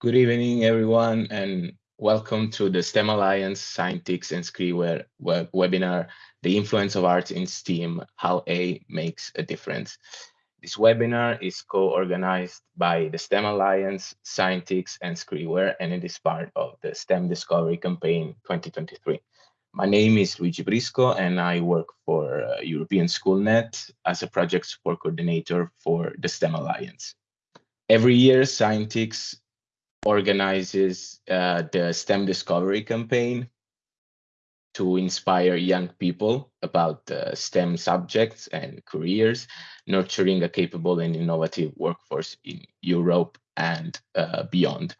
Good evening, everyone, and welcome to the STEM Alliance Scientix and Skriware web webinar, The Influence of Art in STEAM, How A Makes a Difference. This webinar is co-organized by the STEM Alliance, Scientix, and Skriware, and it is part of the STEM Discovery Campaign 2023. My name is Luigi Brisco, and I work for uh, European SchoolNet as a project support coordinator for the STEM Alliance. Every year, Scientix organizes uh, the STEM Discovery Campaign to inspire young people about uh, STEM subjects and careers, nurturing a capable and innovative workforce in Europe and uh, beyond.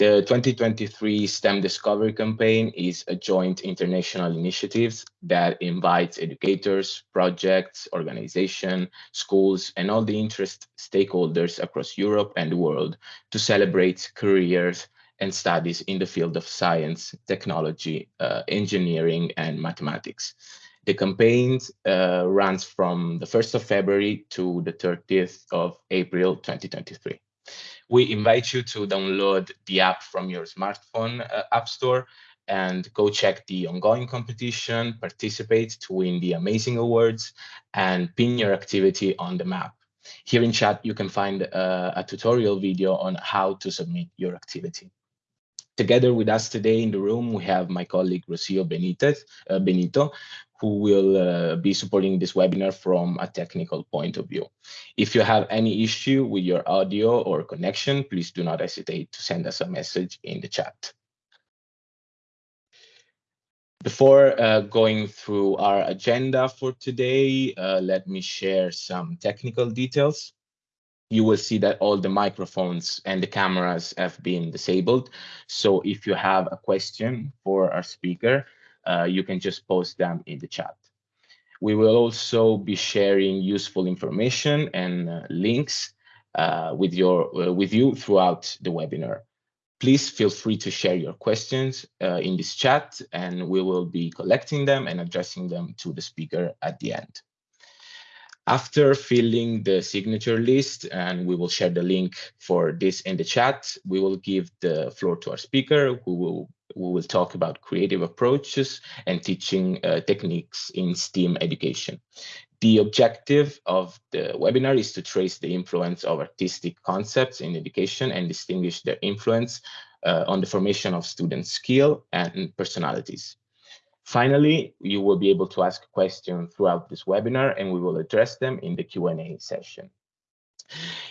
The 2023 STEM Discovery Campaign is a joint international initiative that invites educators, projects, organizations, schools, and all the interest stakeholders across Europe and the world to celebrate careers and studies in the field of science, technology, uh, engineering, and mathematics. The campaign uh, runs from the 1st of February to the 30th of April 2023 we invite you to download the app from your smartphone uh, app store and go check the ongoing competition, participate to win the amazing awards, and pin your activity on the map. Here in chat, you can find uh, a tutorial video on how to submit your activity. Together with us today in the room, we have my colleague Rocio Benitez, uh, Benito, who will uh, be supporting this webinar from a technical point of view. If you have any issue with your audio or connection, please do not hesitate to send us a message in the chat. Before uh, going through our agenda for today, uh, let me share some technical details. You will see that all the microphones and the cameras have been disabled. So if you have a question for our speaker, uh, you can just post them in the chat. We will also be sharing useful information and uh, links uh, with, your, uh, with you throughout the webinar. Please feel free to share your questions uh, in this chat and we will be collecting them and addressing them to the speaker at the end. After filling the signature list, and we will share the link for this in the chat, we will give the floor to our speaker who will will talk about creative approaches and teaching uh, techniques in STEAM education. The objective of the webinar is to trace the influence of artistic concepts in education and distinguish their influence uh, on the formation of student skill and personalities. Finally, you will be able to ask questions throughout this webinar and we will address them in the Q&A session.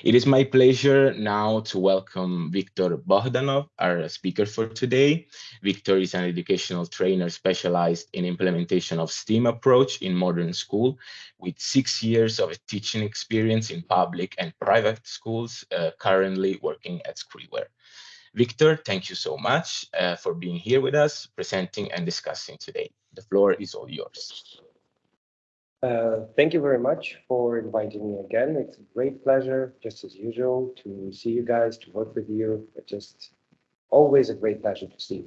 It is my pleasure now to welcome Viktor Bohdanov, our speaker for today. Viktor is an educational trainer specialized in implementation of STEAM approach in modern school with six years of teaching experience in public and private schools, uh, currently working at Skriware. Viktor, thank you so much uh, for being here with us, presenting and discussing today. The floor is all yours. Uh, thank you very much for inviting me again. It's a great pleasure, just as usual, to see you guys, to work with you. It's just always a great pleasure to see.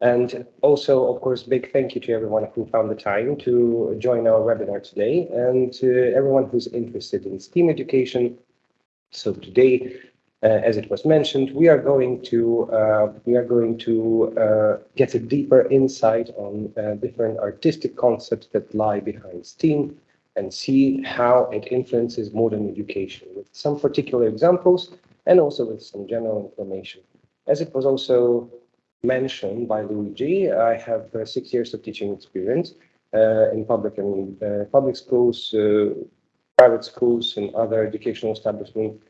And also, of course, big thank you to everyone who found the time to join our webinar today and to everyone who's interested in STEAM education. So today, as it was mentioned, we are going to uh, we are going to uh, get a deeper insight on different artistic concepts that lie behind STEAM and see how it influences modern education with some particular examples and also with some general information. As it was also mentioned by Luigi, I have uh, six years of teaching experience uh, in public and uh, public schools, private schools, and other educational establishments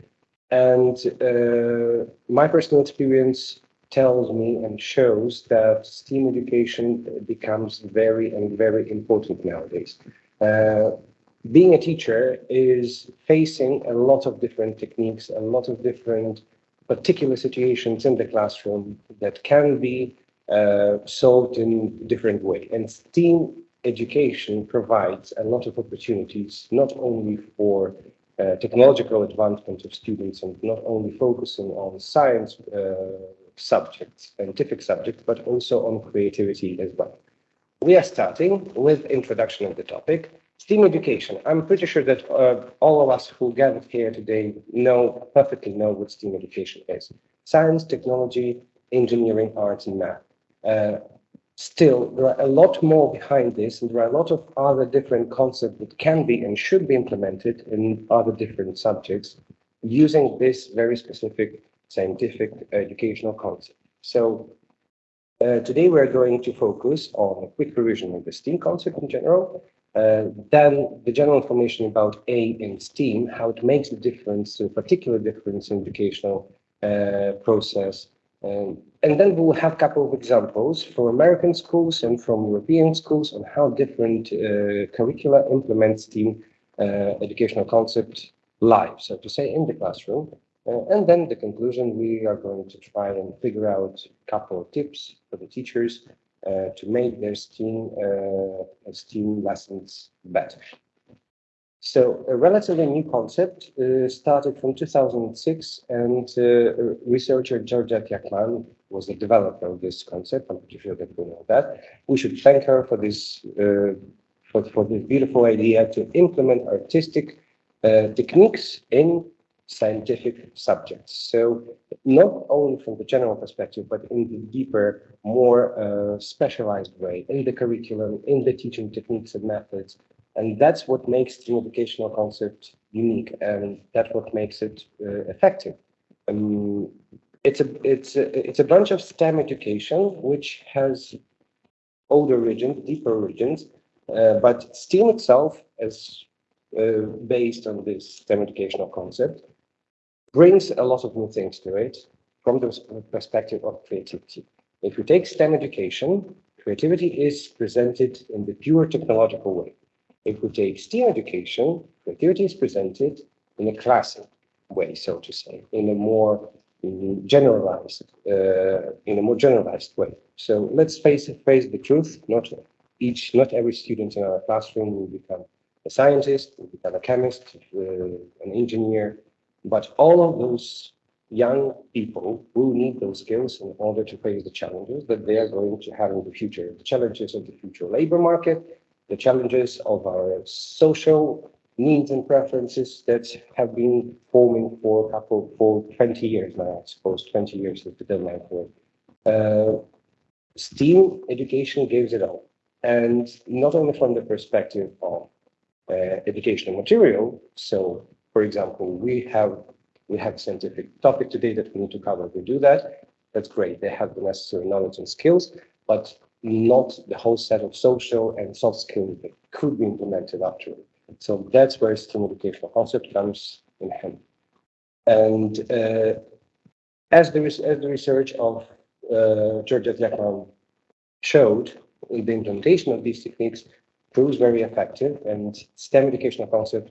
and uh, my personal experience tells me and shows that STEAM education becomes very and very important nowadays. Uh, being a teacher is facing a lot of different techniques, a lot of different particular situations in the classroom that can be uh, solved in different way. And STEAM education provides a lot of opportunities, not only for uh, technological advancement of students and not only focusing on science uh, subjects, scientific subjects, but also on creativity as well. We are starting with introduction of the topic, STEAM education. I'm pretty sure that uh, all of us who gathered here today know, perfectly know what STEAM education is. science, technology, engineering, arts, and math. Still, there are a lot more behind this, and there are a lot of other different concepts that can be and should be implemented in other different subjects using this very specific scientific educational concept. So uh, today we're going to focus on a quick revision of the STEAM concept in general, uh, then the general information about A in STEAM, how it makes a difference, a particular difference in educational uh, process. Um, and then we'll have a couple of examples from American schools and from European schools on how different uh, curricula implement STEAM uh, educational concept live, so to say, in the classroom. Uh, and then the conclusion, we are going to try and figure out a couple of tips for the teachers uh, to make their STEAM, uh, STEAM lessons better. So a relatively new concept uh, started from 2006 and uh, researcher Georgette Yakman was the developer of this concept. I'm pretty sure that we know that. We should thank her for this, uh, for, for this beautiful idea to implement artistic techniques in scientific subjects. So not only from the general perspective, but in the deeper, more uh, specialized way in the curriculum, in the teaching techniques and methods. And that's what makes the educational concept unique, and that's what makes it uh, effective. Um, it's a it's a, it's a bunch of STEM education which has older origins, deeper origins, uh, but STEAM itself, as uh, based on this STEM educational concept, brings a lot of new things to it from the perspective of creativity. If you take STEM education, creativity is presented in the pure technological way. If we take STEAM education, creativity is presented in a classic way, so to say, in a more generalized, uh, in a more generalized way. So let's face face the truth. Not each, not every student in our classroom will become a scientist, will become a chemist, uh, an engineer, but all of those young people will need those skills in order to face the challenges that they are going to have in the future. The challenges of the future labor market, the challenges of our social needs and preferences that have been forming for a couple, for 20 years now, I suppose 20 years is the deadline for it. Uh, STEAM education gives it all. And not only from the perspective of uh, educational material, so for example, we have we have a scientific topic today that we need to cover. We do that. That's great. They have the necessary knowledge and skills, but not the whole set of social and soft skills that could be implemented after. So that's where STEAM educational concept comes in handy. And uh, as, the, as the research of uh, Georgette Yakman showed, the implementation of these techniques proves very effective and STEM educational concept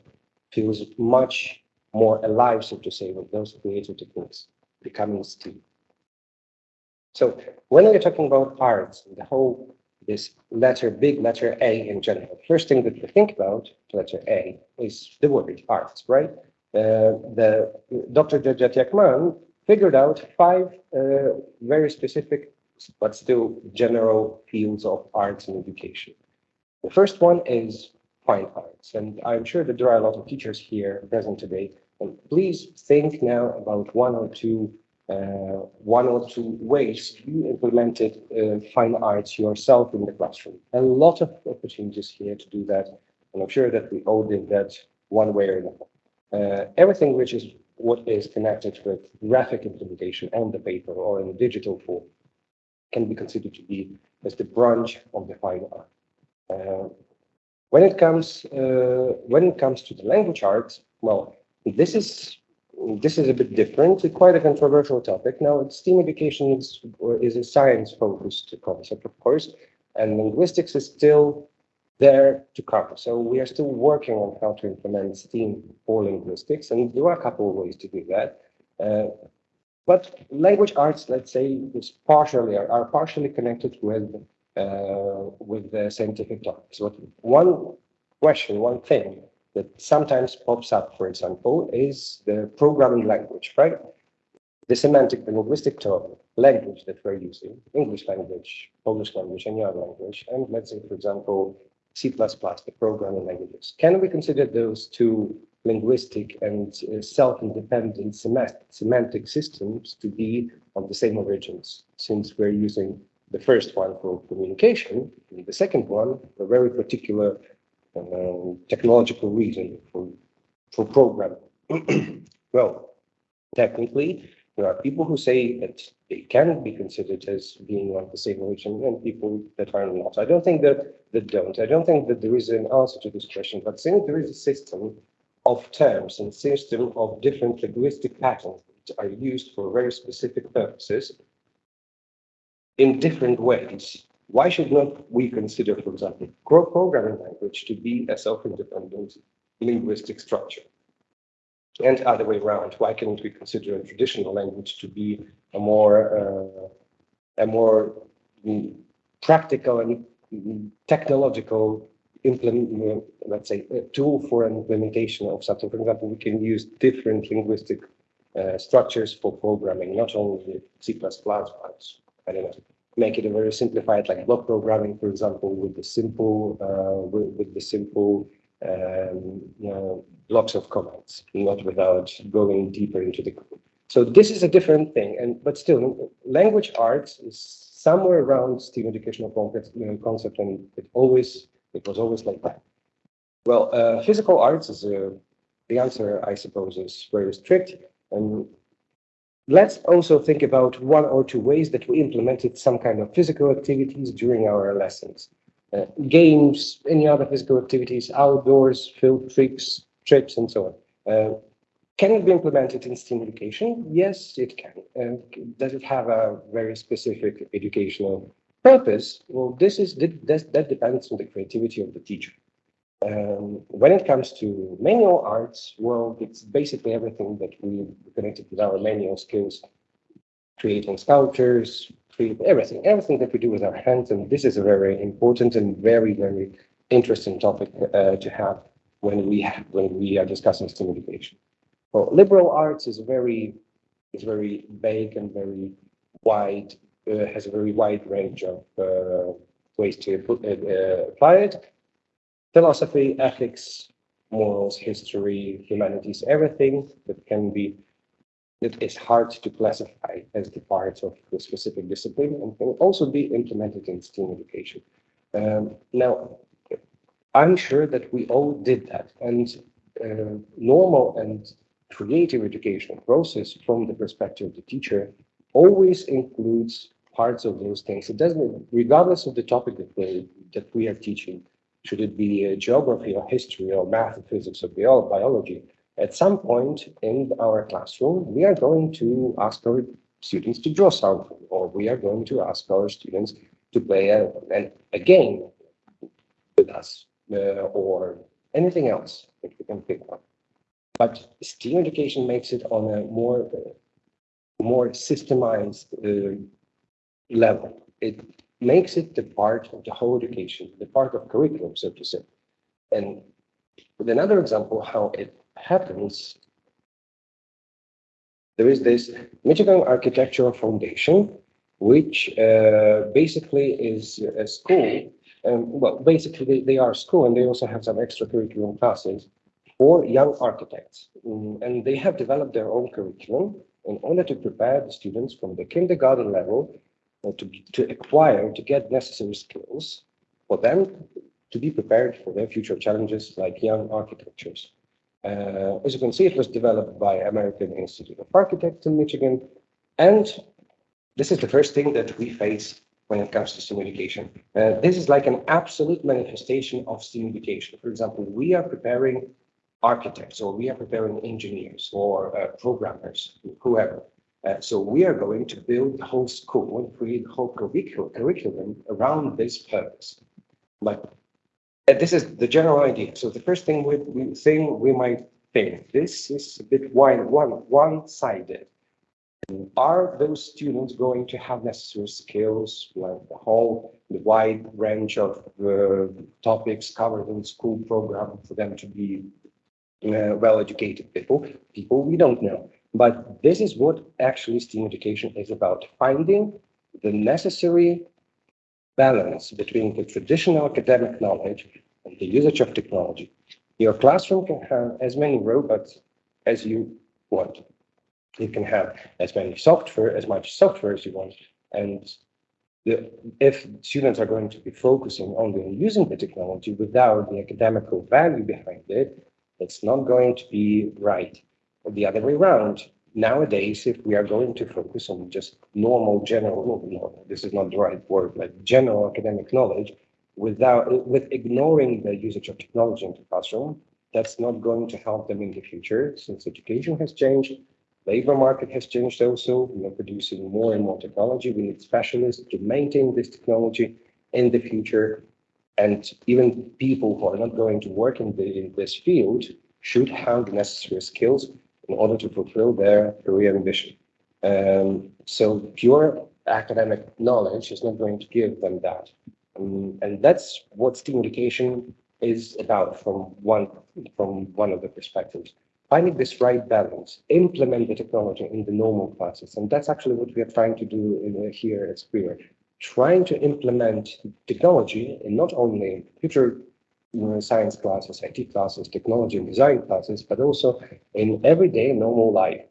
feels much more alive, so to say, with those creative techniques becoming STEAM. So when we're talking about arts, the whole this letter, big letter A in general, first thing that we think about, letter A, is the word arts, right? Uh, the Dr. Georgette Yakman figured out five uh, very specific but still general fields of arts and education. The first one is fine arts. And I'm sure that there are a lot of teachers here present today. And please think now about one or two one or two ways you implemented uh, fine arts yourself in the classroom. A lot of opportunities here to do that. And I'm sure that we all did that one way or another. Uh, everything which is what is connected with graphic implementation on the paper or in digital form can be considered to be as the branch of the fine art. Uh, when it comes uh, when it comes to the language arts, well, this is this is a bit different. It's quite a controversial topic. Now, STEAM education is, is a science-focused concept, of course, and linguistics is still there to come. So we are still working on how to implement STEAM for linguistics, and there are a couple of ways to do that. Uh, but language arts, let's say, is partially are, are partially connected with uh, with the scientific topics. But one question, one thing that sometimes pops up, for example, is the programming language, right? The semantic, the linguistic term, language that we're using, English language, Polish language, any other language, and let's say, for example, C++, the programming languages. Can we consider those two linguistic and uh, self-independent semantic systems to be of the same origins, since we're using the first one for communication, and the second one for very particular uh, technological reason for, for programming. well, technically, there are people who say that they can be considered as being of the same origin and people that are not. I don't think that that don't. I don't think that there is an answer to this question, but since there is a system of terms and system of different linguistic patterns that are used for very specific purposes in different ways, why should not we consider, for example, programming language to be a self-independent linguistic structure? and other way around. Why can't we consider a traditional language to be a more uh, a more mm, practical and mm, technological implement, let's say, a tool for an implementation of something. For example, we can use different linguistic uh, structures for programming, not only C++, but I don't know, make it a very simplified, like block programming, for example, with the simple, uh, with, with the simple um, you know, blocks of commands, not without going deeper into the code. So this is a different thing, and but still, language arts is somewhere around STEAM educational concept, and it always it was always like that. Well, uh, physical arts is a, the answer, I suppose, is very strict, and let's also think about one or two ways that we implemented some kind of physical activities during our lessons. Uh, games, any other physical activities, outdoors, field trips, trips, and so on. Uh, can it be implemented in STEAM education? Yes, it can. Uh, does it have a very specific educational purpose? Well, this is that, that depends on the creativity of the teacher. Um, when it comes to manual arts, well, it's basically everything that we connected with our manual skills, creating sculptures, create everything, everything that we do with our hands. And this is a very important and very, very interesting topic uh, to have when we have, when we are discussing STEAM education. Well, liberal arts is very is very vague and very wide, uh, has a very wide range of uh, ways to put, apply it. Philosophy, ethics, morals, history, humanities, everything that can be that is hard to classify as the parts of the specific discipline and can also be implemented in STEAM education. Um, now, I'm sure that we all did that and uh, normal and creative educational process from the perspective of the teacher always includes parts of those things. It doesn't, regardless of the topic that we, that we are teaching, should it be geography or history or math physics or biology, at some point in our classroom, we are going to ask our students to draw something, or we are going to ask our students to play a, a game with us, uh, or anything else that we can pick on. But STEAM education makes it on a more, more systemized uh, level. It makes it the part of the whole education, the part of curriculum, so to say. And with another example, how it happens, there is this Michigan Architectural Foundation, which uh, basically is a school. And well, basically they, are a school and they also have some extracurricular classes for young architects. Mm, and they have developed their own curriculum in order to prepare the students from the kindergarten level to, to acquire, to get necessary skills for them to be prepared for their future challenges like young architectures. Uh, as you can see, it was developed by American Institute of Architects in Michigan. And this is the first thing that we face when it comes to STEAM education. Uh, this is like an absolute manifestation of STEAM education. For example, we are preparing architects or we are preparing engineers or uh, programmers, whoever. Uh, so we are going to build the whole school and create the whole curriculum, around this purpose. But and this is the general idea. So the first thing we, we we might think this is a bit wide, one one-sided. Are those students going to have necessary skills, like the whole, the wide range of uh, topics covered in school program for them to be uh, well-educated people? People we don't know. But this is what actually STEAM education is about, finding the necessary balance between the traditional academic knowledge and the usage of technology Your classroom can have as many robots as you want. You can have as many software, as much software as you want. And the, if students are going to be focusing only on using the technology without the academical value behind it, it's not going to be right. The other way around, nowadays, if we are going to focus on just normal general, no, this is not the right word, like general academic knowledge, without with ignoring the usage of technology in the classroom, that's not going to help them in the future since education has changed labor market has changed also. We are producing more and more technology. We need specialists to maintain this technology in the future. And even people who are not going to work in, the, in this field should have the necessary skills in order to fulfill their career ambition. Um, so pure academic knowledge is not going to give them that. Um, and that's what STEAM education is about from one, from one of the perspectives finding this right balance, implement the technology in the normal classes. And that's actually what we are trying to do in, here at Square, trying to implement technology in not only future science classes, IT classes, technology and design classes, but also in everyday normal life,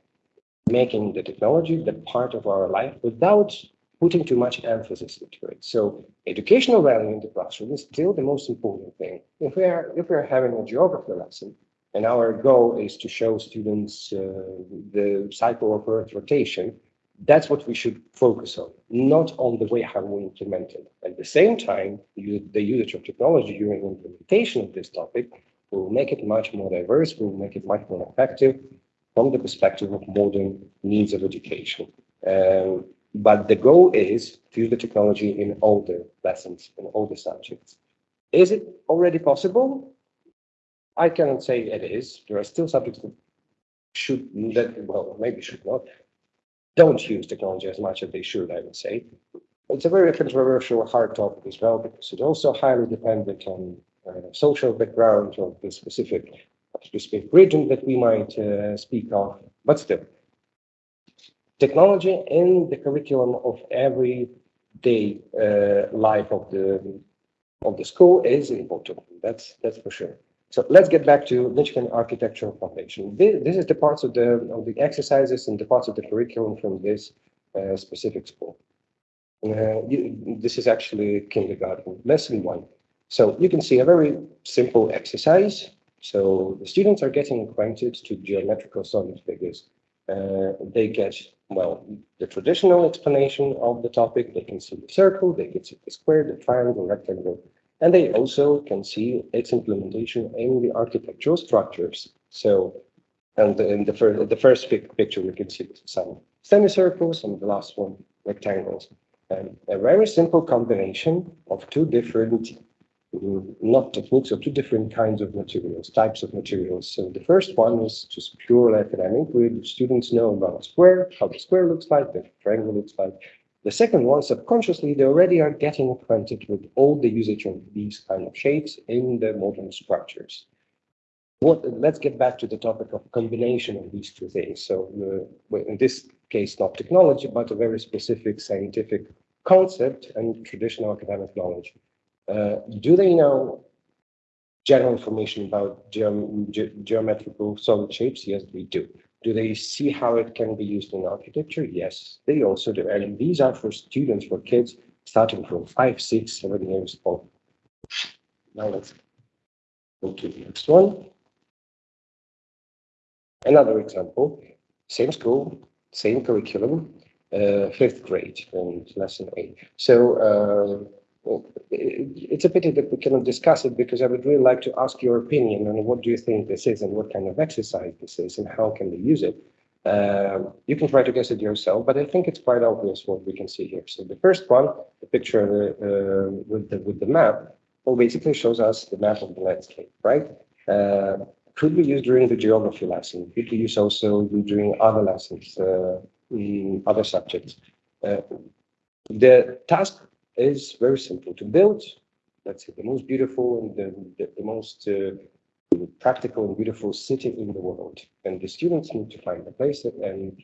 making the technology the part of our life without putting too much emphasis into it. So educational value in the classroom is still the most important thing. If we are if we are having a geography lesson, and our goal is to show students uh, the cycle of Earth rotation. That's what we should focus on, not on the way how we implement it. At the same time, the usage of technology during implementation of this topic will make it much more diverse, will make it much more effective from the perspective of modern needs of education. Um, but the goal is to use the technology in all the lessons, in all the subjects. Is it already possible? I cannot say it is. There are still subjects that should, that, well, maybe should not, don't use technology as much as they should, I would say. It's a very controversial, hard topic as well, because it's also highly dependent on uh, social background of the specific, specific region that we might uh, speak of, but still. Technology in the curriculum of every day uh, life of the of the school is important. That's that's for sure. So let's get back to Michigan Architectural Foundation. This, this, is the parts of the, of the exercises and the parts of the curriculum from this uh, specific school. Uh, you, this is actually kindergarten, lesson one. So you can see a very simple exercise. So the students are getting acquainted to geometrical solid figures. Uh, they get, well, the traditional explanation of the topic. They can see the circle, they can see the square, the triangle, rectangle, and they also can see its implementation in the architectural structures. So, and in the first, the first picture, we can see some semicircles and the last one, rectangles. And a very simple combination of two different, mm, not techniques, of two different kinds of materials, types of materials. So the first one is just purely academic, where students know about a square, how the square looks like, the triangle looks like, the second one, subconsciously, they already are getting acquainted with all the usage of these kind of shapes in the modern structures. What, let's get back to the topic of combination of these two things. So uh, in this case, not technology, but a very specific scientific concept and traditional academic knowledge. Uh, do they know general information about ge geometrical solid shapes? Yes, they do. Do they see how it can be used in architecture? Yes, they also do. And these are for students, for kids starting from five, six, seven years old. Now let's go to the next one. Another example, same school, same curriculum, uh, fifth grade and lesson eight. So uh, it's a pity that we cannot discuss it because I would really like to ask your opinion on what do you think this is and what kind of exercise this is and how can we use it. Uh, you can try to guess it yourself, but I think it's quite obvious what we can see here. So the first one, the picture uh, with the with the map, well, basically shows us the map of the landscape, right? Uh, could be used during the geography lesson. Could be used also during other lessons, uh, other subjects. Uh, the task is very simple to build. Let's say the most beautiful and the, the, the most uh, practical and beautiful city in the world. And the students need to find a place and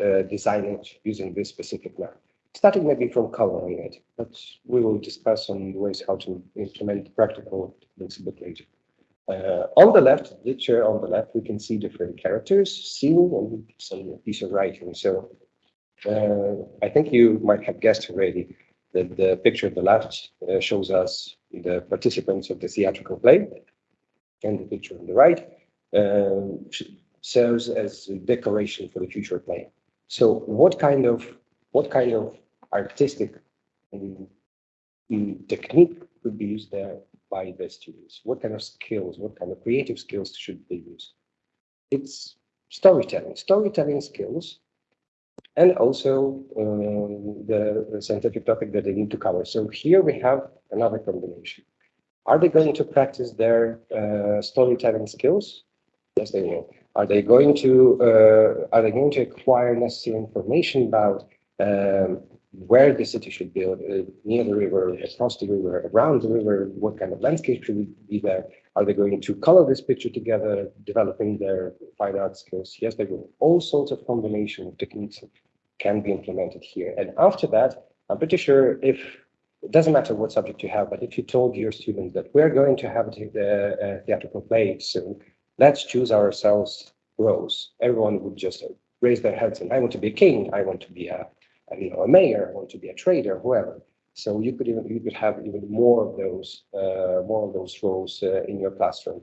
uh, design it using this specific map. Starting maybe from coloring it, but we will discuss on ways how to implement practical things a bit later. Uh, on the left, the picture on the left, we can see different characters seen and some piece of writing. So uh, I think you might have guessed already that the picture on the left uh, shows us the participants of the theatrical play, and the picture on the right uh, serves as a decoration for the future play. So what kind of what kind of artistic um, technique could be used there by the students? What kind of skills, what kind of creative skills should they use? It's storytelling, storytelling skills, and also um, the, scientific topic that they need to cover. So here we have another combination. Are they going to practice their uh, storytelling skills? Yes, they will. Are they going to uh, are they going to acquire necessary information about um, where the city should build, uh, near the river, across the river, around the river, what kind of landscape should be there? Are they going to color this picture together, developing their fine art skills? Yes, they will. All sorts of combination of techniques can be implemented here. And after that, I'm pretty sure if it doesn't matter what subject you have, but if you told your students that we're going to have a, a uh, theatrical play soon, let's choose ourselves roles. Everyone would just raise their heads and I want to be a king, I want to be a you know a mayor, I want to be a trader, whoever. So you could even you could have even more of those uh, more of those roles uh, in your classroom,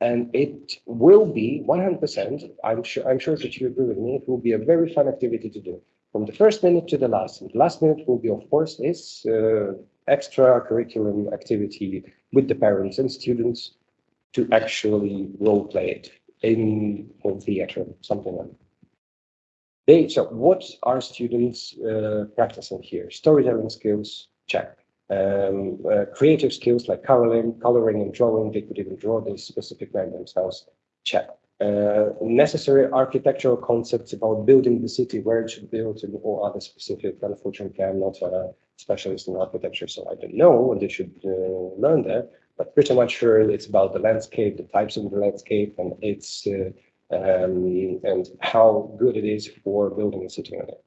and it will be 100%. I'm sure I'm sure that you agree with me. It will be a very fun activity to do from the first minute to the last. And the last minute will be, of course, this uh, extra curriculum activity with the parents and students to actually role play it in home theater, something like that. They, so what are students uh, practicing here? Storytelling skills, check. Um, uh, creative skills like coloring, coloring and drawing, they could even draw this specific man themselves, check. Uh, necessary architectural concepts about building the city, where it should build, and all other specific. Unfortunately, I'm not a specialist in architecture, so I don't know what they should uh, learn there but pretty much sure it's about the landscape, the types of the landscape, and it's uh, um, and how good it is for building a city on it.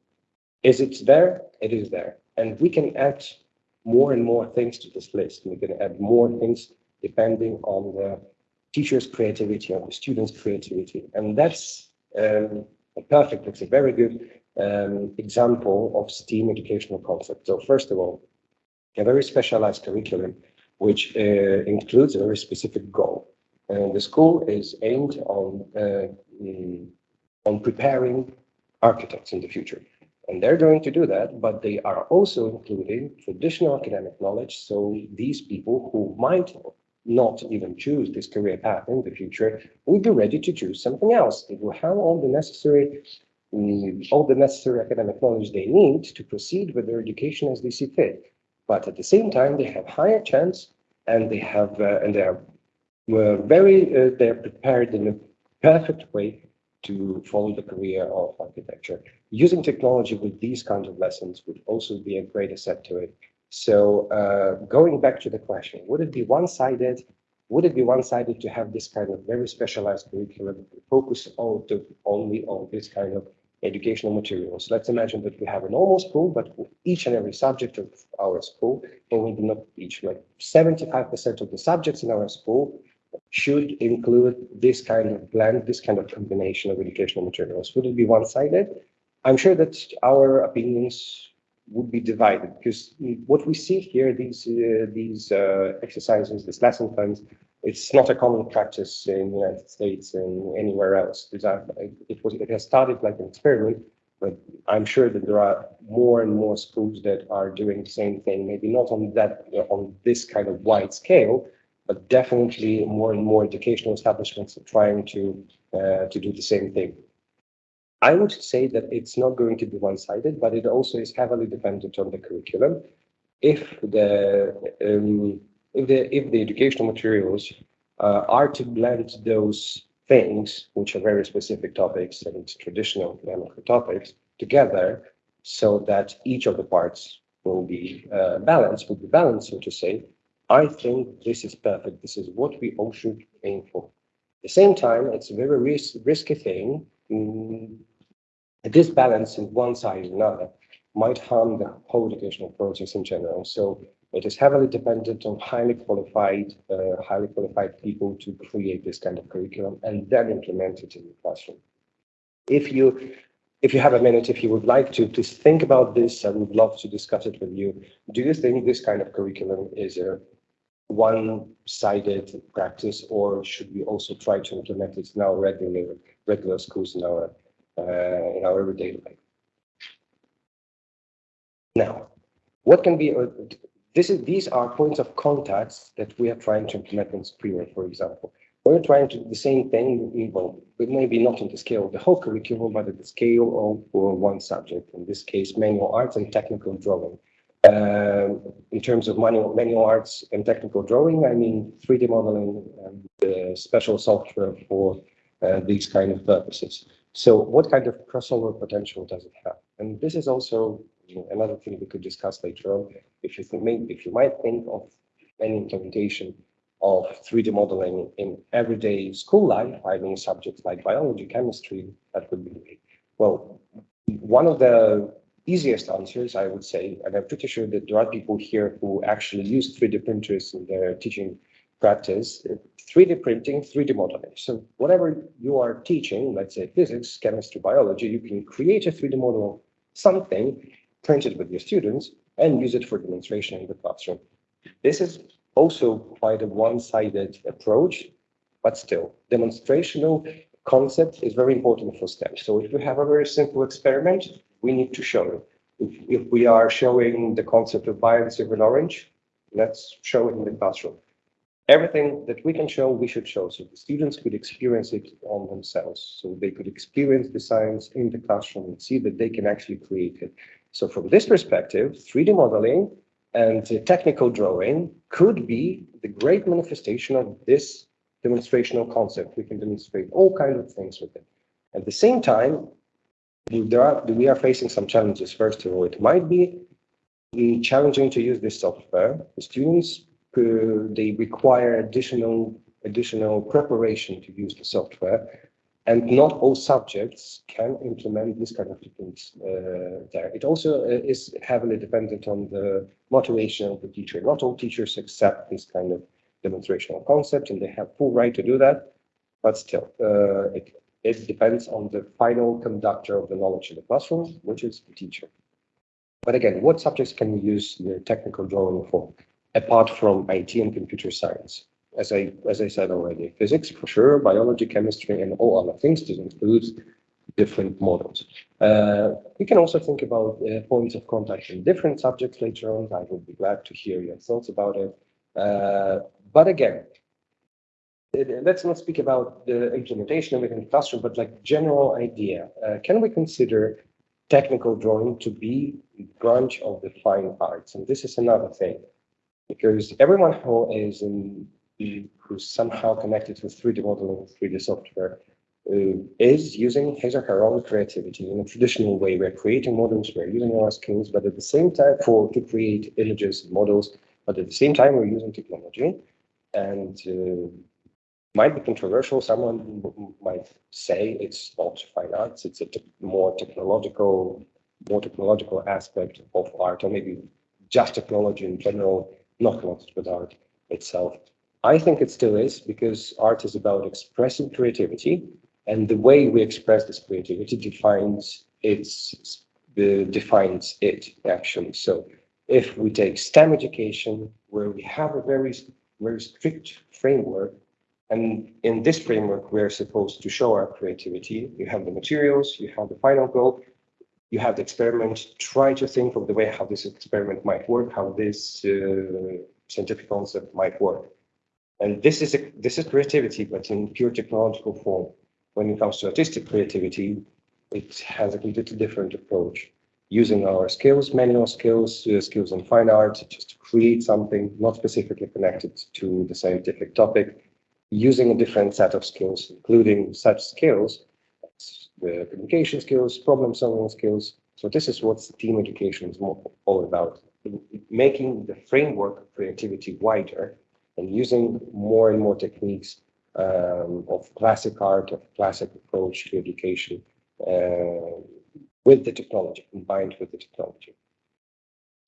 Is it there? It is there, and we can add more and more things to this list. We can add more things depending on the teacher's creativity, on the student's creativity, and that's um, a perfect. It's a very good um, example of STEAM educational concept. So first of all, a very specialized curriculum which uh, includes a very specific goal. And the school is aimed on, uh, mm, on preparing architects in the future. And they're going to do that, but they are also including traditional academic knowledge. So these people who might not even choose this career path in the future will be ready to choose something else. They will have all the necessary mm, all the necessary academic knowledge they need to proceed with their education as they see fit. But at the same time, they have higher chance and they have uh, and they are very uh, they're prepared in a perfect way to follow the career of architecture. Using technology with these kinds of lessons would also be a great asset to it. So uh, going back to the question, would it be one-sided? Would it be one-sided to have this kind of very specialized curriculum focus on to, only on this kind of educational materials. Let's imagine that we have a normal school, but each and every subject of our school, or maybe not each, like 75% of the subjects in our school should include this kind of blend, this kind of combination of educational materials. Would it be one-sided? I'm sure that our opinions would be divided because what we see here, these uh, these uh, exercises, these lesson plans, it's not a common practice in the United States and anywhere else. It was it has started like an experiment, but I'm sure that there are more and more schools that are doing the same thing. Maybe not on that on this kind of wide scale, but definitely more and more educational establishments are trying to uh, to do the same thing. I would say that it's not going to be one-sided, but it also is heavily dependent on the curriculum. If the um, if the if the educational materials uh, are to blend those things, which are very specific topics and traditional academic topics, together, so that each of the parts will be uh, balanced, will be balanced, so to say. I think this is perfect. This is what we all should aim for. At the same time, it's a very ris risky thing. Mm, this balance in one side or another might harm the whole educational process in general. So it is heavily dependent on highly qualified, uh, highly qualified people to create this kind of curriculum and then implement it in the classroom. If you if you have a minute, if you would like to, please think about this. I would love to discuss it with you. Do you think this kind of curriculum is a one-sided practice, or should we also try to implement it in our regular schools in our uh, in our everyday life? Now, what can be uh, this is these are points of contacts that we are trying to implement in Skriware, for example. We're trying to do the same thing, well, but maybe not on the scale of the whole curriculum, but at the scale of one subject, in this case, manual arts and technical drawing. Um, in terms of manual, manual arts and technical drawing, I mean 3D modeling and uh, special software for uh, Uh, these kind of purposes. So what kind of crossover potential does it have? And this is also you know, another thing we could discuss later on. If you think, if you might think of any implementation of 3D modeling in everyday school life, I mean subjects like biology, chemistry, that would be. Well, one of the easiest answers, I would say, and I'm pretty sure that there are people here who actually use 3D printers in their teaching practice, uh, 3D printing, 3D modeling. So whatever you are teaching, let's say physics, chemistry, biology, you can create a 3D model of something, print it with your students, and use it for demonstration in the classroom. This is also quite a one-sided approach, but still, demonstrational concept is very important for STEM. So if we have a very simple experiment, we need to show it. If, if we are showing the concept of bias of an orange, let's show it in the classroom. Everything that we can show, we should show, so the students could experience it on themselves. So they could experience the science in the classroom and see that they can actually create it. So from this perspective, 3D modeling and technical drawing could be the great manifestation of this demonstrational concept. We can demonstrate all kinds of things with it. At the same time, are, we are facing some challenges. First of all, it might be challenging to use this software. The students, they require additional additional preparation to use the software. And not all subjects can implement this kind of techniques uh, there. It also uh, is heavily dependent on the motivation of the teacher. Not all teachers accept this kind of demonstrational concept and they have full right to do that. But still, uh, it, it depends on the final conductor of the knowledge in the classroom, which is the teacher. But again, what subjects can we use the technical drawing for, apart from IT and computer science? as I as I said already, physics for sure, biology, chemistry, and all other things. This includes different models. Uh, we can also think about uh, points of contact in different subjects later on. I would be glad to hear your thoughts about it. Uh, but again, let's not speak about the implementation within the classroom, but like general idea. Uh, can we consider technical drawing to be a branch of the fine arts? And this is another thing, because everyone who is in who's somehow connected to 3D modeling, 3D software, uh, is using his or her own creativity in a traditional way. We're creating models, we're using our skills, but at the same time, for to create images, models, but at the same time, we're using technology. And uh, might be controversial. Someone might say it's not fine arts; it's a te more technological, more technological aspect of art, or maybe just technology in general, not connected with art itself. I think it still is because art is about expressing creativity, and the way we express this creativity defines its uh, defines it actually. So, if we take STEM education, where we have a very very strict framework, and in this framework we're supposed to show our creativity. You have the materials, you have the final goal, you have the experiment. Try to think of the way how this experiment might work, how this uh, scientific concept might work and this is a, this is creativity, but in pure technological form. When it comes to artistic creativity, it has a completely different approach. Using our skills, manual skills, uh, skills in fine art, just to create something not specifically connected to the scientific topic, using a different set of skills, including such skills, the communication skills, problem solving skills. So this is what STEAM education is all about, making the framework of creativity wider and using more and more techniques um, of classic art, of classic approach to education uh, with the technology, combined with the technology.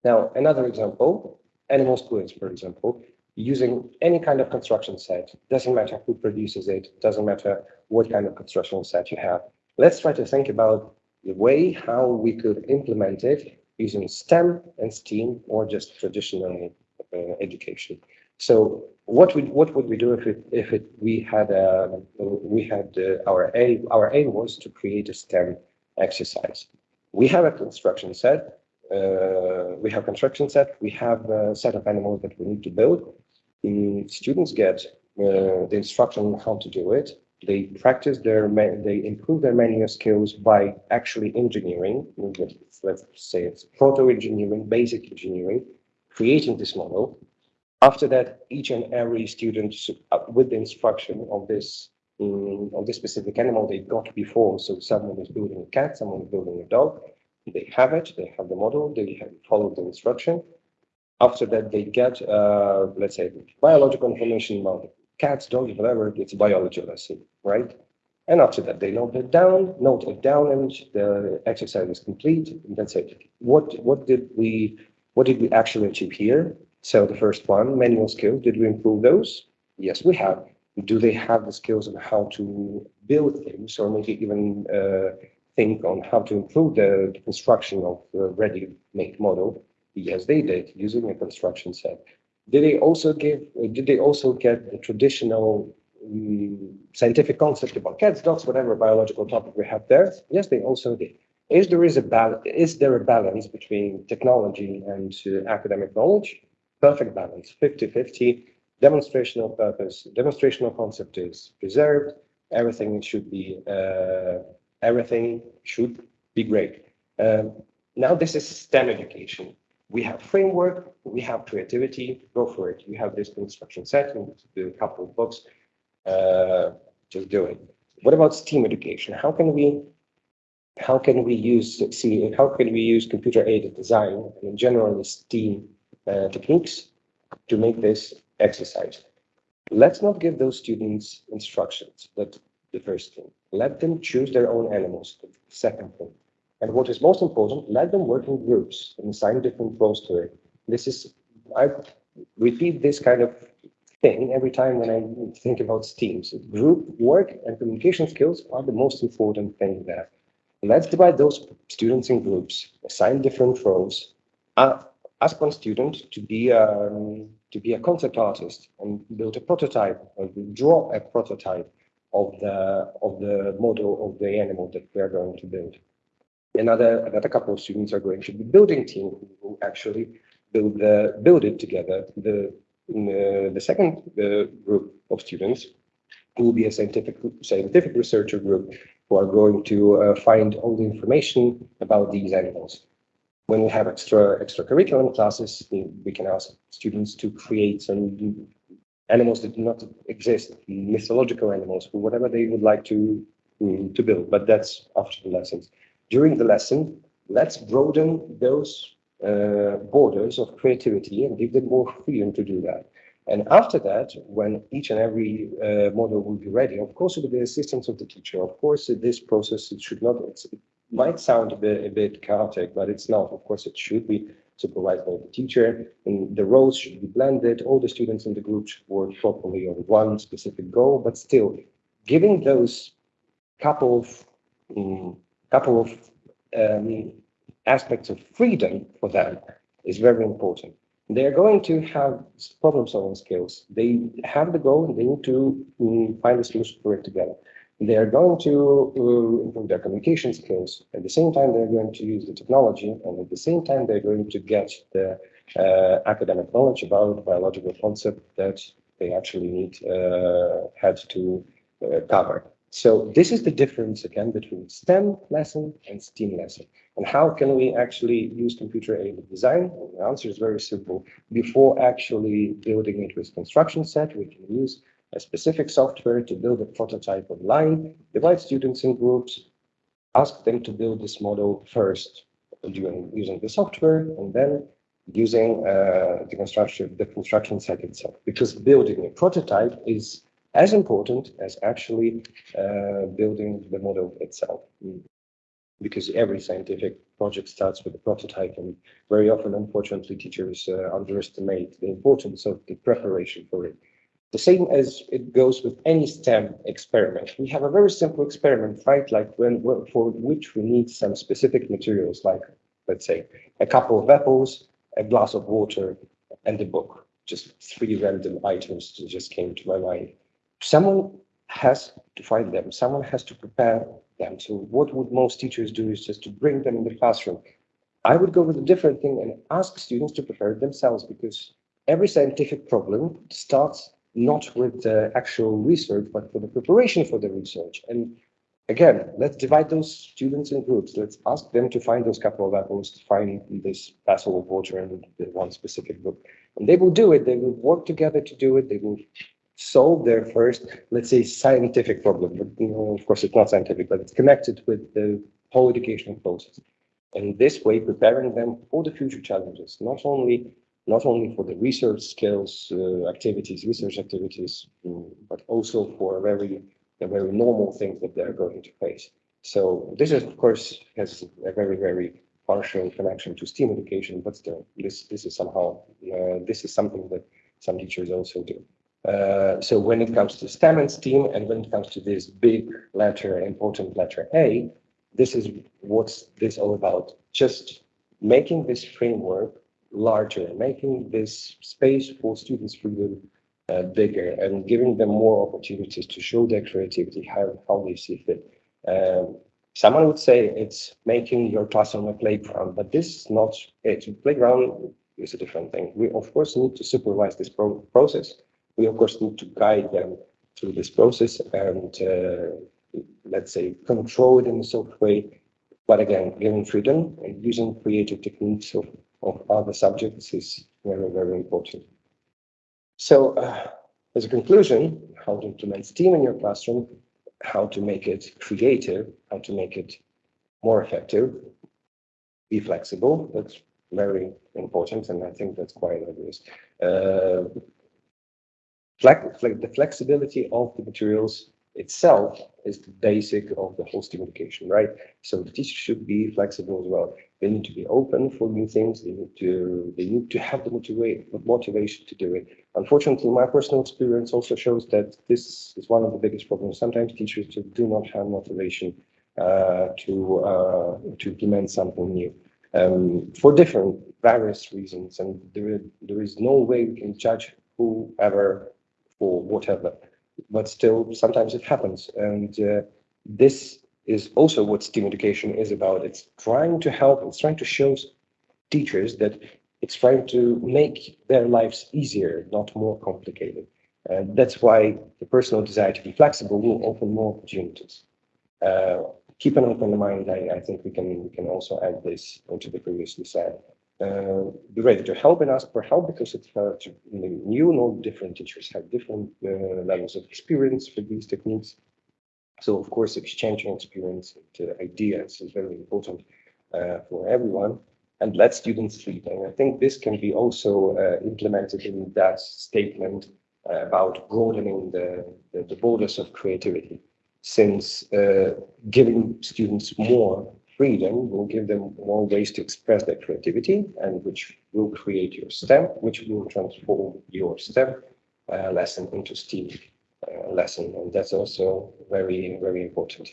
Now, another example, animal schools, for example, using any kind of construction set. Doesn't matter who produces it, doesn't matter what kind of construction set you have. Let's try to think about the way how we could implement it using STEM and STEAM or just traditional uh, education. So what would what would we do if it if it we had a we had uh, our aim our aim was to create a STEM exercise. We have a construction set. Uh, we have construction set. We have a set of animals that we need to build. The students get uh, the instruction on how to do it. They practice their they improve their manual skills by actually engineering. Let's say it's proto engineering, basic engineering, creating this model. After that, each and every student uh, with the instruction of this um, of this specific animal they got before. So someone is building a cat, someone is building a dog. They have it, they have the model, they have followed the instruction. After that, they get, uh, let's say, biological information about cats, dogs, whatever. It's biology lesson, right? And after that, they note it down, note it down, and the exercise is complete. And that's it. What what did we what did we actually achieve here? So the first one, manual skills, did we improve those? Yes, we have. Do they have the skills on how to build things or maybe even uh, think on how to improve the, the construction of the ready-made model? Yes, they did, using a construction set. Did they also give, did they also get the traditional um, scientific concept about cats, dogs, whatever biological topic we have there? Yes, they also did. Is there is a balance? Is there a balance between technology and uh, academic knowledge? perfect balance, 50-50, demonstrational purpose, demonstrational concept is preserved, everything should be, uh, everything should be great. Um, now this is STEM education. We have framework, we have creativity, go for it. You have this construction set, you do a couple of books, uh, just do it. What about STEAM education? How can we how can we use see how can we use computer aided design and in general the STEAM uh, techniques to make this exercise. Let's not give those students instructions. That's the first thing. Let them choose their own animals. The second thing. And what is most important, let them work in groups and assign different roles to it. This is, I repeat this kind of thing every time when I think about teams. Group work and communication skills are the most important thing there. Let's divide those students in groups, assign different roles, uh, ask one student to be um, to be a concept artist and build a prototype or draw a prototype of the of the model of the animal that we are going to build. Another another couple of students are going to be building team who will actually build the build it together. The uh, the second uh, group of students will be a scientific scientific researcher group who are going to uh, find all the information about these animals when we have extra extracurricular classes, we, can ask students to create some animals that do not exist, mythological animals, whatever they would like to um, to build. But that's after the lessons. During the lesson, let's broaden those uh, borders of creativity and give them more freedom to do that. And after that, when each and every uh, model will be ready, of course, with the assistance of the teacher, of course, this process it should not, it might sound a bit, a bit chaotic, but it's not. Of course, it should be supervised by the teacher, and the roles should be blended. All the students in the group should work properly on one specific goal, but still, giving those couple of um, couple of um, aspects of freedom for them is very important. They are going to have problem-solving skills. They have the goal, and they need to um, find the solution for it together. They are going to uh, improve their communication skills. At the same time, they're going to use the technology, and at the same time, they're going to get the uh, academic knowledge about biological concept that they actually need uh, had to uh, cover. So this is the difference again between STEM lesson and STEAM lesson. And how can we actually use computer-aided design? Well, the answer is very simple. Before actually building it with construction set, we can use a specific software to build a prototype online, divide students in groups, ask them to build this model first using the software and then using uh, the construction the construction set itself because building a prototype is as important as actually uh, building the model itself. because every scientific project starts with a prototype and very often, unfortunately, teachers uh, underestimate the importance of the preparation for it. The same as it goes with any STEM experiment. We have a very simple experiment, right? Like when, for which we need some specific materials, like let's say a couple of apples, a glass of water, and a book. Just three random items that just came to my mind. Someone has to find them. Someone has to prepare them. So what would most teachers do is just to bring them in the classroom. I would go with a different thing and ask students to prepare themselves because every scientific problem starts not with the actual research, but for the preparation for the research. And again, let's divide those students in groups. Let's ask them to find those couple of apples, to find this vessel of water and the one specific book. And they will do it. They will work together to do it. They will solve their first, let's say, scientific problem. But, you know, of course, it's not scientific, but it's connected with the whole educational process. And this way, preparing them for the future challenges, not only not only for the research skills uh, activities, research activities, mm, but also for very the very normal things that they're going to face. So this is, of course, has a very very partial connection to STEAM education, but still, this this is somehow uh, this is something that some teachers also do. Uh, so when it comes to STEM and STEAM, and when it comes to this big letter, important letter A, this is what's this all about. Just making this framework larger, making this space for students' freedom uh, bigger, and giving them more opportunities to show their creativity, how, how they see fit. Um, someone would say it's making your classroom a playground, but this is not it. Playground is a different thing. We, of course, need to supervise this pro process we of course need to guide them through this process and uh, let's say control it in a soft way. But again giving freedom and using creative techniques of, of other subjects is very very important. So uh, as a conclusion how to implement steam in your classroom how to make it creative how to make it more effective be flexible that's very important and i think that's quite obvious. Uh, the flexibility of the materials itself is the basic of the whole STEAM education, right? So the teacher should be flexible as well. They need to be open for new things. They need to they need to have the motiva motivation to do it. Unfortunately, my personal experience also shows that this is one of the biggest problems. Sometimes teachers do not have motivation uh, to uh, to implement something new um, for different various reasons, and there there is no way we can judge whoever or whatever. But still, sometimes it happens. And uh, this is also what STEAM education is about. It's trying to help, it's trying to show teachers that it's trying to make their lives easier, not more complicated. And that's why the personal desire to be flexible will open more opportunities. Uh, keep an open mind. I, I, think we can we can also add this into the previously said uh, be ready to help and ask for help because it's uh, new, no different teachers have different uh, levels of experience for these techniques. So of course, exchanging experience and uh, ideas is very important uh, for everyone and let students lead. And I think this can be also uh, implemented in that statement about broadening the, the, the, borders of creativity since giving students more freedom will give them more ways to express their creativity and which will create your STEM, which will transform your STEM uh, lesson into STEAM uh, lesson. And that's also very, very important.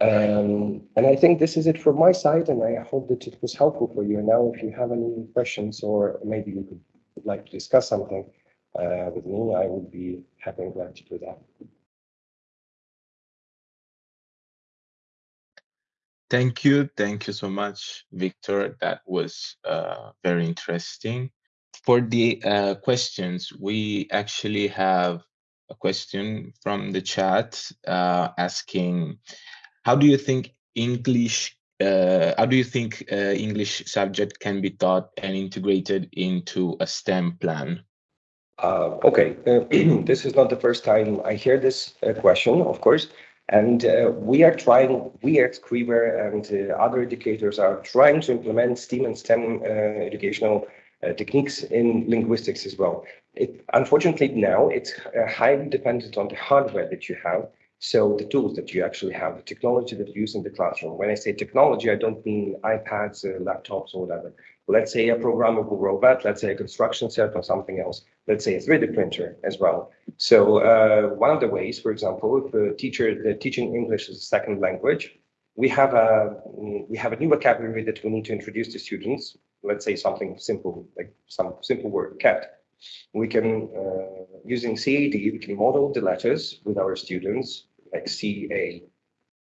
Um, and I think this is it from my side, and I hope that it was helpful for you. And now, if you have any questions or maybe you could like to discuss something uh, with me, I would be happy and glad to do that. Thank you. Thank you so much, Victor. That was uh, very interesting. For the uh, questions, we actually have a question from the chat uh, asking, how do you think English, uh, how do you think uh, English subject can be taught and integrated into a STEM plan? Uh, okay, this is not the first time I hear this question, of course. And uh, we are trying, we at Skriware and uh, other educators are trying to implement STEAM and STEM uh, educational uh, techniques in linguistics as well. It, unfortunately, now it's uh, highly dependent on the hardware that you have. So the tools that you actually have, the technology that you use in the classroom. When I say technology, I don't mean iPads, laptops, or whatever. Let's say a programmable robot, let's say a construction set or something else. Let's say a 3D printer as well. So uh, one of the ways, for example, if a teacher, the teaching English as a second language, we have a we have a new vocabulary that we need to introduce to students. Let's say something simple, like some simple word, cat. We can, uh, using CAD, we can model the letters with our students, like CA,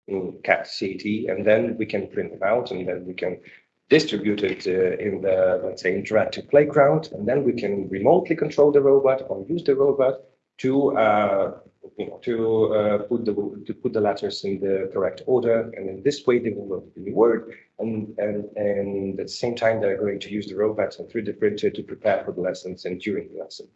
in cat CAT, and then we can print them out, and then we can distribute it uh, in the, let's say, interactive playground, and then we can remotely control the robot or use the robot to uh, you know, to uh, put the to put the letters in the correct order, and in this way they will learn the word, and and and at the same time they're going to use the robots and 3D printer to prepare for the lessons and during the lesson.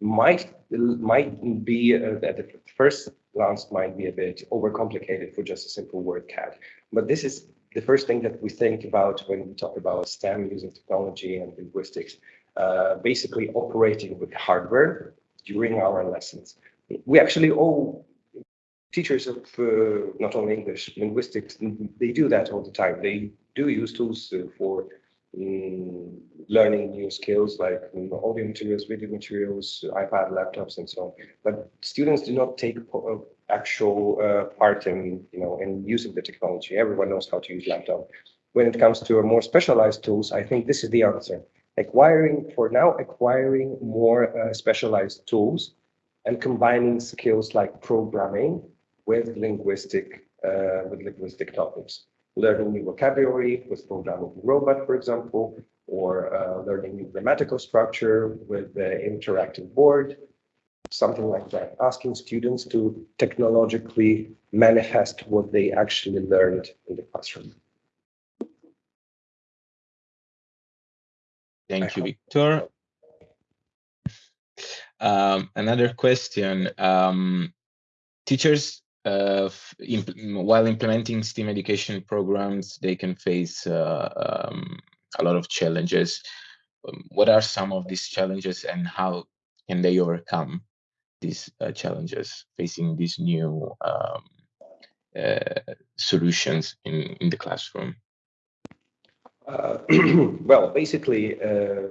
Might might be uh, at the first glance might be a bit overcomplicated for just a simple word cat, but this is the first thing that we think about when we talk about STEM using technology and linguistics. Uh, basically operating with hardware during our lessons we actually all teachers of uh, not only English, linguistics, they do that all the time. They do use tools uh, for um, learning new skills like um, audio materials, video materials, iPad, laptops, and so on. But students do not take uh, actual uh, part in, you know, in using the technology. Everyone knows how to use laptop. When it comes to more specialized tools, I think this is the answer. Acquiring, for now, acquiring more uh, specialized tools and combining skills like programming with linguistic uh, with linguistic topics. Learning new vocabulary with programmable robot, for example, or uh, learning new grammatical structure with the interactive board, something like that. Asking students to technologically manifest what they actually learned in the classroom. Thank you, Victor. Um, another question, um, teachers, imp while implementing STEAM education programs, they can face uh, um, a lot of challenges. Um, what are some of these challenges and how can they overcome these uh, challenges facing these new um, uh, solutions in, in the classroom? Uh, well, basically, uh,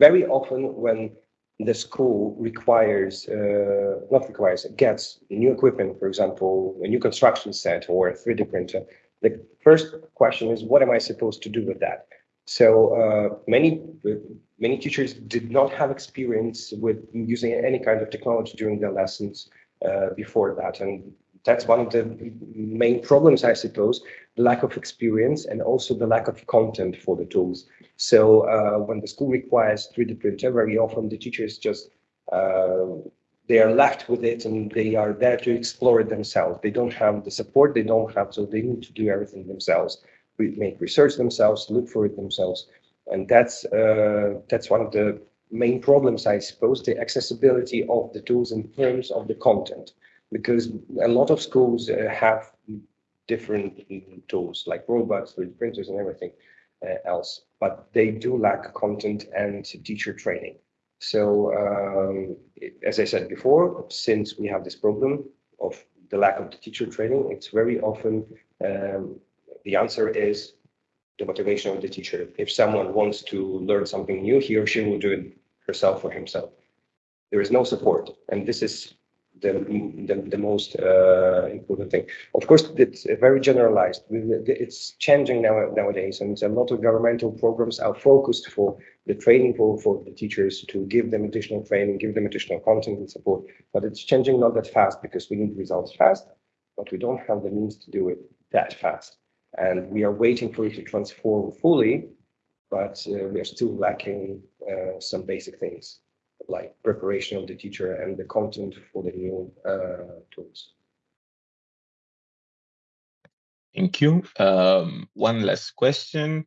very often when the school requires, uh, not requires, gets new equipment, for example, a new construction set or a 3D printer, the first question is, what am I supposed to do with that? So uh, many many teachers did not have experience with using any kind of technology during their lessons uh, before that, and that's one of the main problems, I suppose, the lack of experience and also the lack of content for the tools. So uh, when the school requires 3D printer, very often the teachers just uh, they are left with it and they are there to explore it themselves. They don't have the support they don't have, so they need to do everything themselves. Make research themselves, look for it themselves, and that's uh, that's one of the main problems, I suppose, the accessibility of the tools in terms of the content because a lot of schools uh, have different tools like robots, 3D printers, and everything uh, else, but they do lack content and teacher training. So, um, as I said before, since we have this problem of the lack of the teacher training, it's very often um, the answer is the motivation of the teacher. If someone wants to learn something new, he or she will do it herself or himself. There is no support, and this is the, the, the most uh, important thing. Of course, it's very generalized. It's changing now nowadays, and a lot of governmental programs are focused for the training for, for the teachers to give them additional training, give them additional content and support. But it's changing not that fast because we need results fast, but we don't have the means to do it that fast. And we are waiting for it to transform fully, but uh, we are still lacking uh, some basic things like preparation of the teacher and the content for the new uh, tools. Thank you. Um, one last question,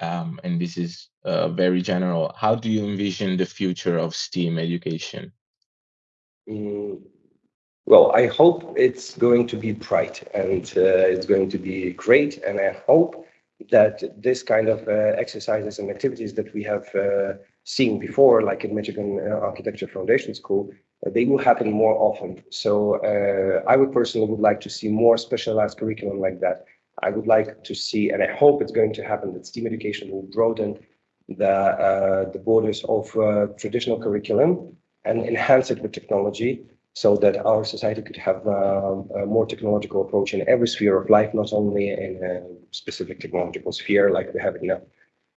um, and this is uh, very general. How do you envision the future of STEAM education? Mm, well, I hope it's going to be bright and uh, it's going to be great. And I hope that this kind of uh, exercises and activities that we have seen before, like in Michigan uh, Architecture Foundation School, they will happen more often. So uh, I would personally would like to see more specialized curriculum like that. I would like to see, and I hope it's going to happen, that STEAM education will broaden the uh, the borders of traditional curriculum and enhance it with technology so that our society could have um, a more technological approach in every sphere of life, not only in a specific technological sphere like we have it now.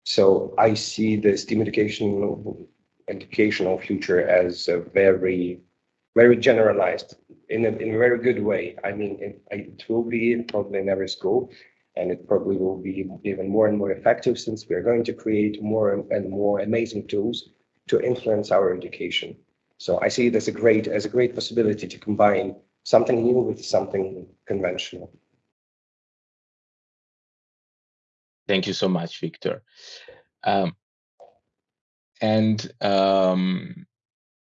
So I see the STEAM education educational future as a very, very generalized in a, in a very good way. I mean, it, it will be probably in every school, and it probably will be even more and more effective since we are going to create more and more amazing tools to influence our education. So I see it as a great as a great possibility to combine something new with something conventional. Thank you so much, Victor. Um, and um,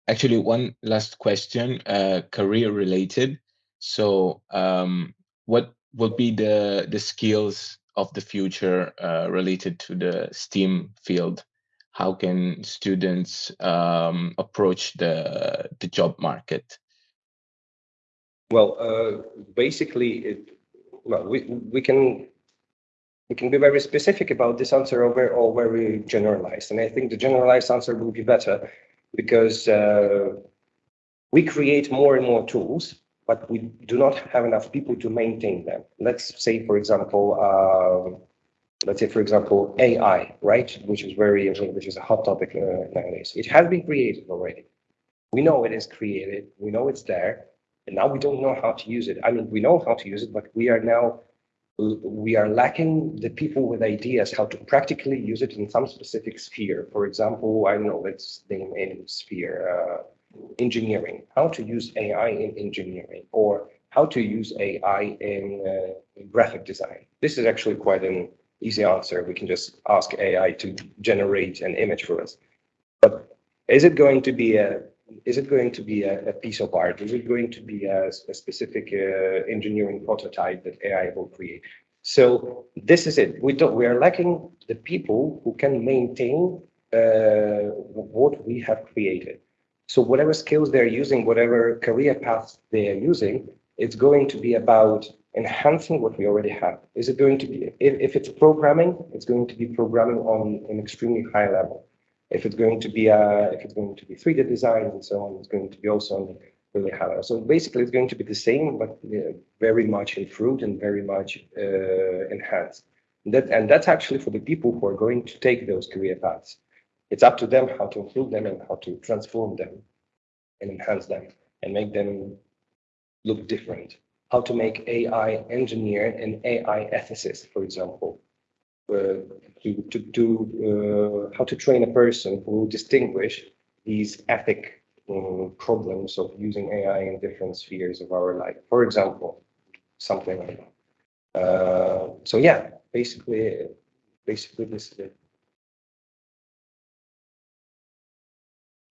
actually, one last question, uh, career related. So, um, what would be the the skills of the future uh, related to the STEAM field? How can students um, approach the the job market? Well, uh, basically, it, well, we we can we can be very specific about this answer or or very generalized. And I think the generalized answer will be better because uh, we create more and more tools but we do not have enough people to maintain them. Let's say, for example, uh, let's say, for example, AI, right, which is very, which is a hot topic uh, nowadays. It has been created already. We know it is created. We know it's there, and now we don't know how to use it. I mean, we know how to use it, but we are now we are lacking the people with ideas how to practically use it in some specific sphere. For example, I know, let's name any sphere. Uh, engineering, how to use AI in engineering, or how to use AI in, uh, graphic design. This is actually quite an easy answer. We can just ask AI to generate an image for us. But is it going to be a is it going to be a, a piece of art? Is it going to be a, a specific uh, engineering prototype that AI will create? So this is it. We don't. We are lacking the people who can maintain uh, what we have created. So whatever skills they're using, whatever career paths they are using, it's going to be about enhancing what we already have. Is it going to be, if, if it's programming, it's going to be programming on an extremely high level. If it's going to be, uh, if it's going to be 3D design and so on, it's going to be also on really high. So basically it's going to be the same, but uh, very much improved and very much uh, enhanced. And that, and that's actually for the people who are going to take those career paths. It's up to them how to improve them and how to transform them and enhance them and make them look different. How to make AI engineer and AI ethicist, for example. Uh, to, to, uh, how to train a person who will distinguish these ethic um, problems of using AI in different spheres of our life. For example, something like that. Uh, so yeah, basically, basically this is it.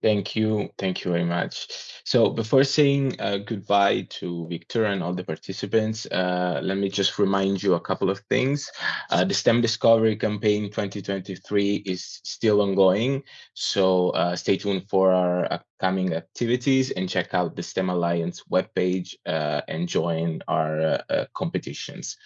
Thank you. Thank you very much. So before saying uh, goodbye to Victor and all the participants, uh, let me just remind you a couple of things. Uh, the STEM Discovery Campaign 2023 is still ongoing, so uh, stay tuned for our upcoming activities and check out the STEM Alliance webpage uh, and join our uh, competitions.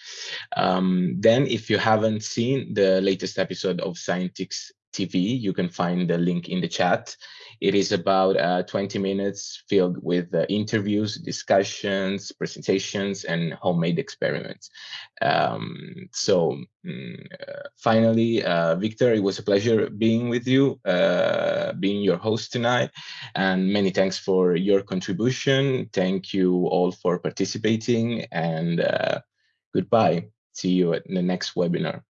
Um, then, if you haven't seen the latest episode of Scientix TV, you can find the link in the chat. It is about uh, 20 minutes filled with uh, interviews, discussions, presentations, and homemade experiments. Um, so mm, uh, finally, uh, Victor, it was a pleasure being with you, uh, being your host tonight, and many thanks for your contribution. Thank you all for participating, and uh, goodbye. See you at the next webinar.